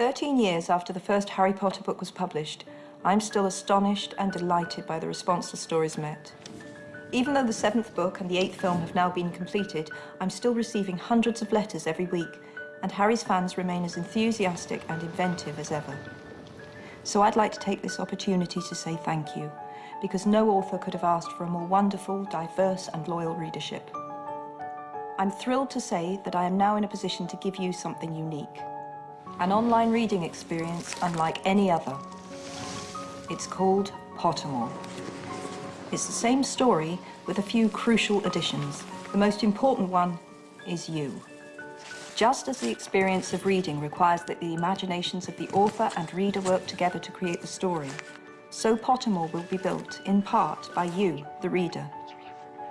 13 years after the first Harry Potter book was published, I'm still astonished and delighted by the response the stories met. Even though the seventh book and the eighth film have now been completed, I'm still receiving hundreds of letters every week, and Harry's fans remain as enthusiastic and inventive as ever. So I'd like to take this opportunity to say thank you, because no author could have asked for a more wonderful, diverse and loyal readership. I'm thrilled to say that I am now in a position to give you something unique. An online reading experience unlike any other. It's called Pottermore. It's the same story with a few crucial additions. The most important one is you. Just as the experience of reading requires that the imaginations of the author and reader work together to create the story, so Pottermore will be built, in part, by you, the reader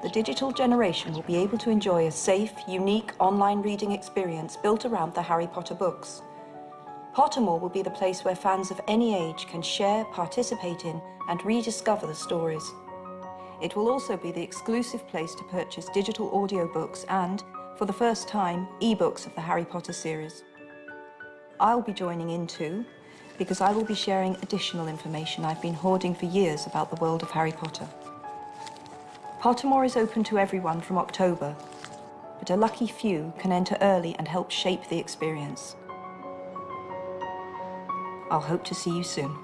the digital generation will be able to enjoy a safe, unique online reading experience built around the Harry Potter books. Pottermore will be the place where fans of any age can share, participate in and rediscover the stories. It will also be the exclusive place to purchase digital audiobooks and, for the first time, e-books of the Harry Potter series. I'll be joining in too, because I will be sharing additional information I've been hoarding for years about the world of Harry Potter. Pottermore is open to everyone from October, but a lucky few can enter early and help shape the experience. I'll hope to see you soon.